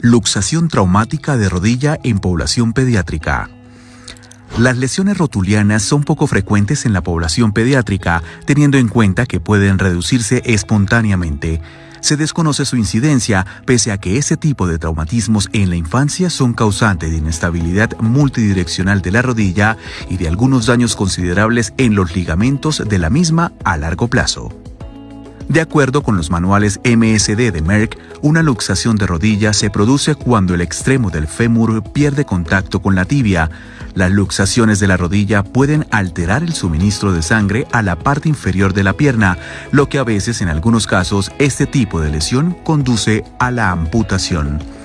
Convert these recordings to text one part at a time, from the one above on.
Luxación traumática de rodilla en población pediátrica. Las lesiones rotulianas son poco frecuentes en la población pediátrica, teniendo en cuenta que pueden reducirse espontáneamente. Se desconoce su incidencia, pese a que ese tipo de traumatismos en la infancia son causantes de inestabilidad multidireccional de la rodilla y de algunos daños considerables en los ligamentos de la misma a largo plazo. De acuerdo con los manuales MSD de Merck, una luxación de rodilla se produce cuando el extremo del fémur pierde contacto con la tibia. Las luxaciones de la rodilla pueden alterar el suministro de sangre a la parte inferior de la pierna, lo que a veces en algunos casos este tipo de lesión conduce a la amputación.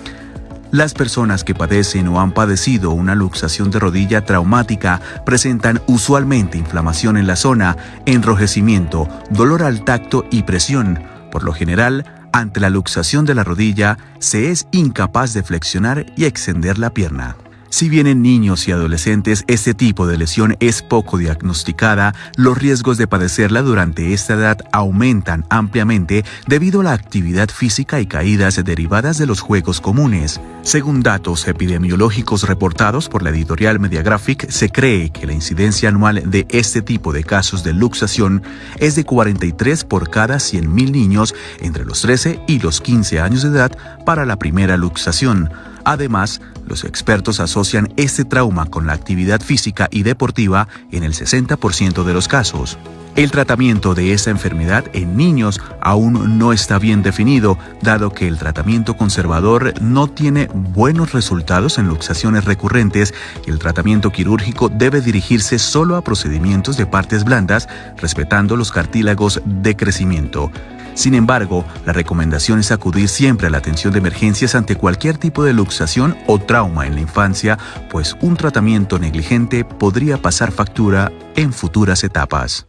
Las personas que padecen o han padecido una luxación de rodilla traumática presentan usualmente inflamación en la zona, enrojecimiento, dolor al tacto y presión. Por lo general, ante la luxación de la rodilla, se es incapaz de flexionar y extender la pierna. Si bien en niños y adolescentes este tipo de lesión es poco diagnosticada, los riesgos de padecerla durante esta edad aumentan ampliamente debido a la actividad física y caídas derivadas de los juegos comunes. Según datos epidemiológicos reportados por la editorial Mediagraphic, se cree que la incidencia anual de este tipo de casos de luxación es de 43 por cada 100.000 niños entre los 13 y los 15 años de edad para la primera luxación. Además, los expertos asocian este trauma con la actividad física y deportiva en el 60% de los casos. El tratamiento de esta enfermedad en niños aún no está bien definido, dado que el tratamiento conservador no tiene buenos resultados en luxaciones recurrentes y el tratamiento quirúrgico debe dirigirse solo a procedimientos de partes blandas, respetando los cartílagos de crecimiento. Sin embargo, la recomendación es acudir siempre a la atención de emergencias ante cualquier tipo de luxación o trauma en la infancia, pues un tratamiento negligente podría pasar factura en futuras etapas.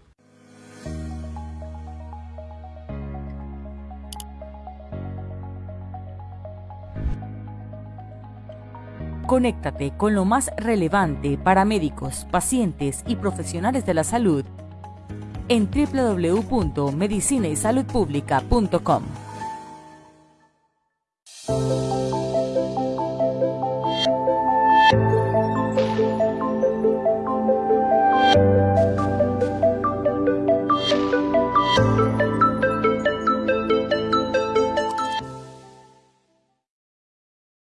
Conéctate con lo más relevante para médicos, pacientes y profesionales de la salud en www.medicinaysaludpublica.com.